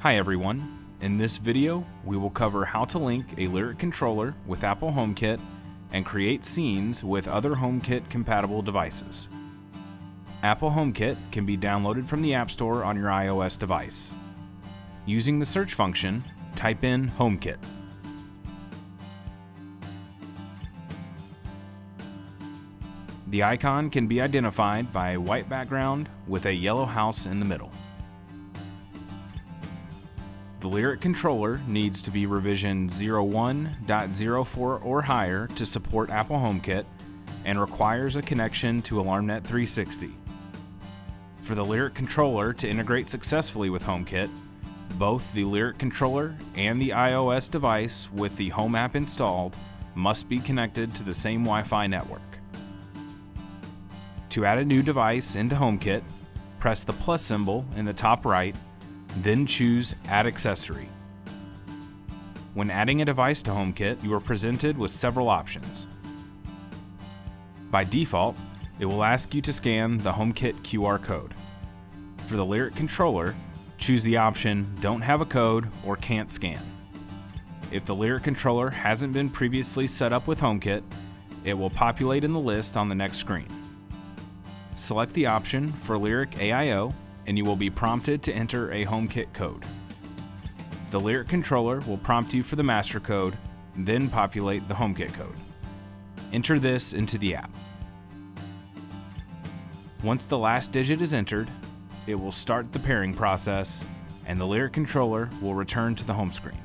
Hi everyone. In this video, we will cover how to link a Lyric controller with Apple HomeKit and create scenes with other HomeKit compatible devices. Apple HomeKit can be downloaded from the App Store on your iOS device. Using the search function, type in HomeKit. The icon can be identified by a white background with a yellow house in the middle. The Lyric controller needs to be revision 01.04 or higher to support Apple HomeKit and requires a connection to AlarmNet 360. For the Lyric controller to integrate successfully with HomeKit, both the Lyric controller and the iOS device with the Home app installed must be connected to the same Wi-Fi network. To add a new device into HomeKit, press the plus symbol in the top right, then choose Add Accessory. When adding a device to HomeKit, you are presented with several options. By default, it will ask you to scan the HomeKit QR code. For the Lyric controller, choose the option Don't have a code or Can't scan. If the Lyric controller hasn't been previously set up with HomeKit, it will populate in the list on the next screen. Select the option for Lyric AIO and you will be prompted to enter a HomeKit code. The Lyric controller will prompt you for the master code, then populate the HomeKit code. Enter this into the app. Once the last digit is entered, it will start the pairing process and the Lyric controller will return to the home screen.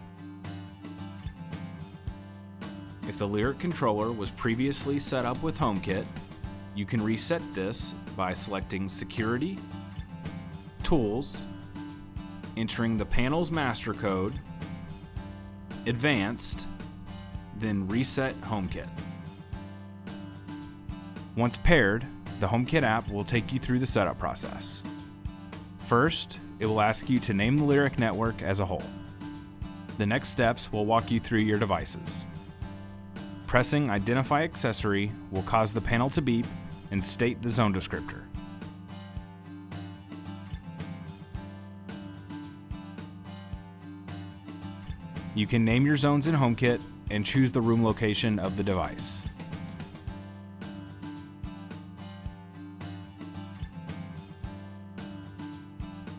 If the Lyric controller was previously set up with HomeKit, you can reset this by selecting Security, Tools, entering the panel's master code, Advanced, then Reset HomeKit. Once paired, the HomeKit app will take you through the setup process. First, it will ask you to name the Lyric network as a whole. The next steps will walk you through your devices. Pressing Identify Accessory will cause the panel to beep and state the zone descriptor. You can name your zones in HomeKit and choose the room location of the device.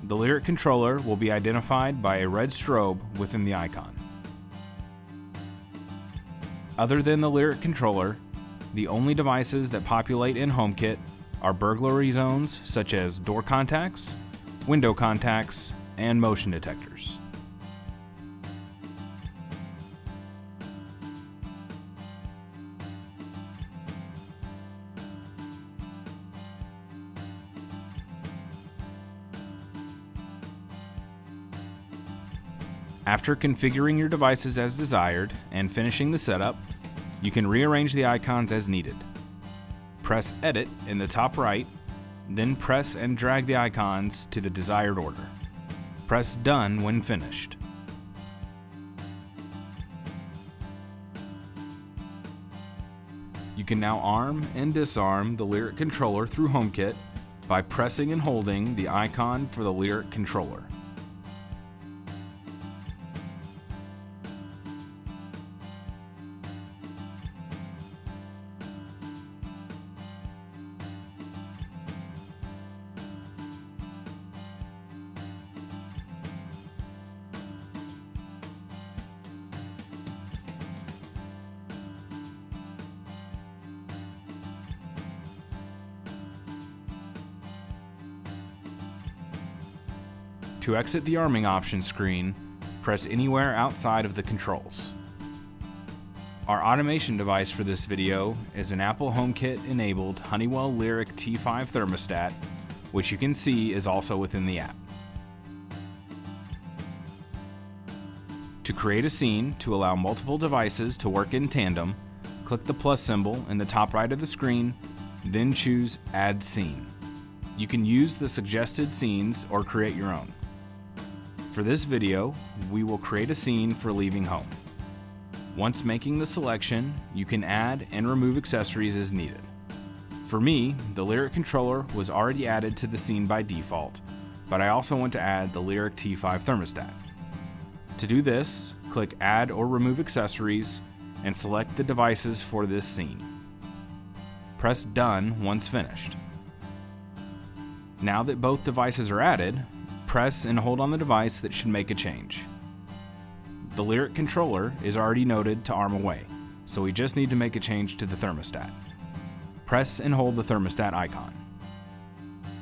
The Lyric controller will be identified by a red strobe within the icon. Other than the Lyric controller, the only devices that populate in HomeKit are burglary zones such as door contacts, window contacts, and motion detectors. After configuring your devices as desired and finishing the setup, you can rearrange the icons as needed. Press Edit in the top right, then press and drag the icons to the desired order. Press Done when finished. You can now arm and disarm the Lyric controller through HomeKit by pressing and holding the icon for the Lyric controller. To exit the arming options screen, press anywhere outside of the controls. Our automation device for this video is an Apple HomeKit enabled Honeywell Lyric T5 thermostat, which you can see is also within the app. To create a scene to allow multiple devices to work in tandem, click the plus symbol in the top right of the screen, then choose Add Scene. You can use the suggested scenes or create your own. For this video, we will create a scene for leaving home. Once making the selection, you can add and remove accessories as needed. For me, the Lyric controller was already added to the scene by default, but I also want to add the Lyric T5 thermostat. To do this, click Add or Remove Accessories and select the devices for this scene. Press Done once finished. Now that both devices are added, press and hold on the device that should make a change. The Lyric controller is already noted to arm away, so we just need to make a change to the thermostat. Press and hold the thermostat icon.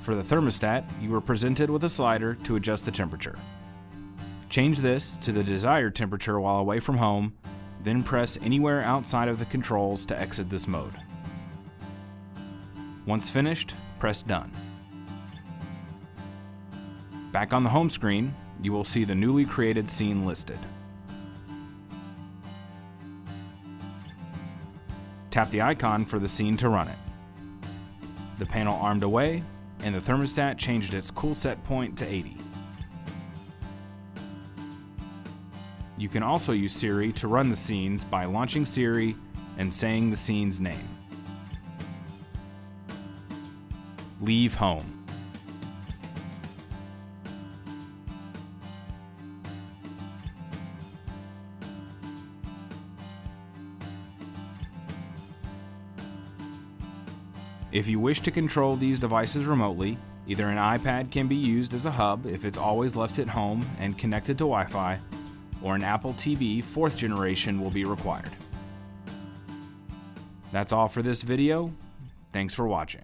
For the thermostat, you are presented with a slider to adjust the temperature. Change this to the desired temperature while away from home, then press anywhere outside of the controls to exit this mode. Once finished, press Done. Back on the home screen, you will see the newly created scene listed. Tap the icon for the scene to run it. The panel armed away, and the thermostat changed its cool set point to 80. You can also use Siri to run the scenes by launching Siri and saying the scene's name. Leave home. If you wish to control these devices remotely, either an iPad can be used as a hub if it's always left at home and connected to Wi-Fi, or an Apple TV 4th generation will be required. That's all for this video. Thanks for watching.